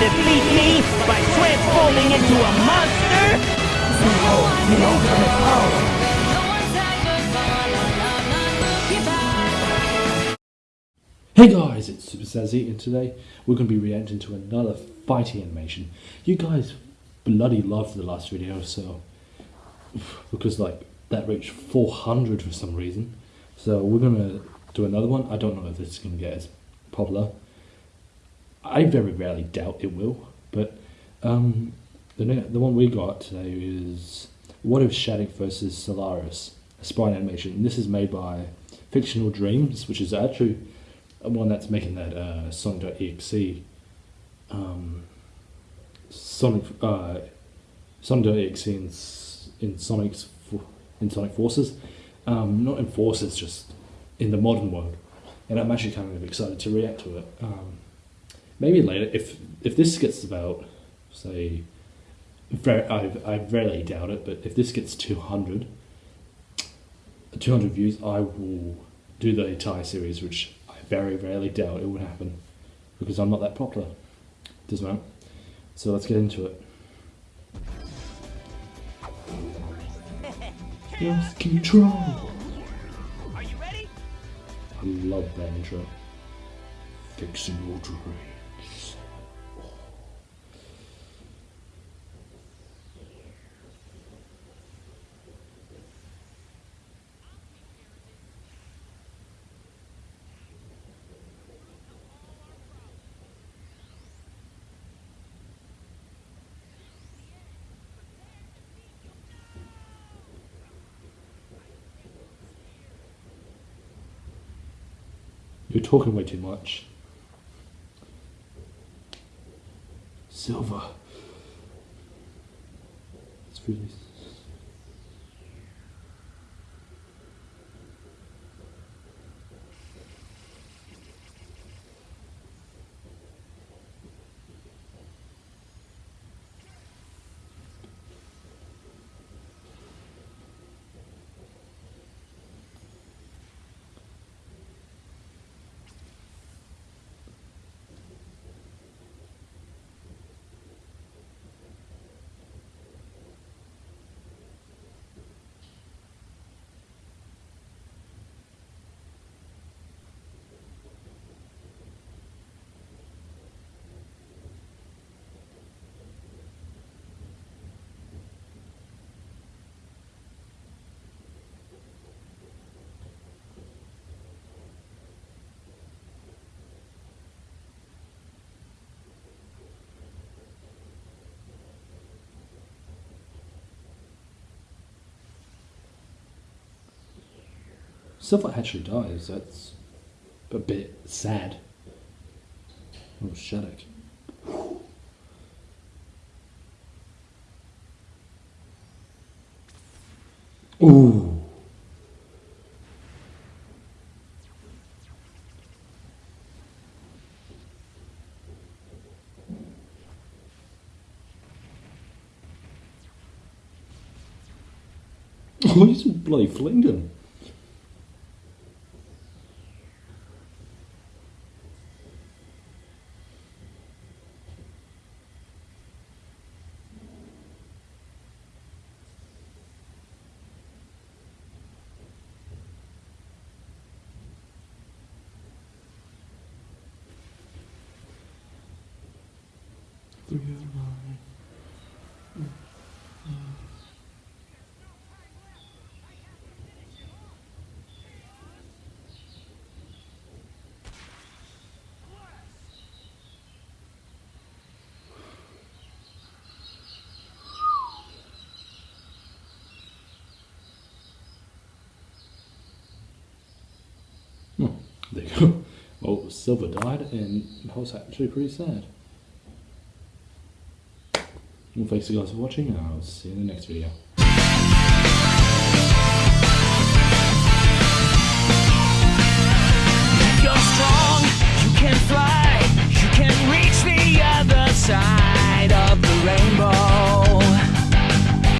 defeat me by transforming into a monster? The ultimate. Hey guys, it's Super Sazzy, and today we're going to be reacting to another fighting animation. You guys bloody loved the last video, so because like that reached 400 for some reason. So we're going to do another one. I don't know if this is going to get as popular. I very rarely doubt it will, but um, the the one we got today is What If Shadic versus Solaris, a spine animation. And this is made by Fictional Dreams, which is actually one that's making that uh, Sonic.exe um, Sonic uh, Sonic.exe in, in Sonic's in Sonic Forces, um, not in Forces, just in the modern world. And I'm actually kind of excited to react to it. Um, maybe later, if if this gets about say, very, I I rarely doubt it, but if this gets 200, 200 views, I will do the entire series, which I very rarely doubt it would happen because I'm not that popular. Doesn't matter. So let's get into it. Just control. Are you ready? I love that intro. Fixing your. You're talking way too much. Silver. It's really. Silver actually dies. That's a bit sad. Oh, Shadic. Ooh. Oh, he's bloody flinged. Hmm. there you go. Well, Silver died, and that was actually pretty sad. Well, thanks you guys for watching, and I'll see you in the next video.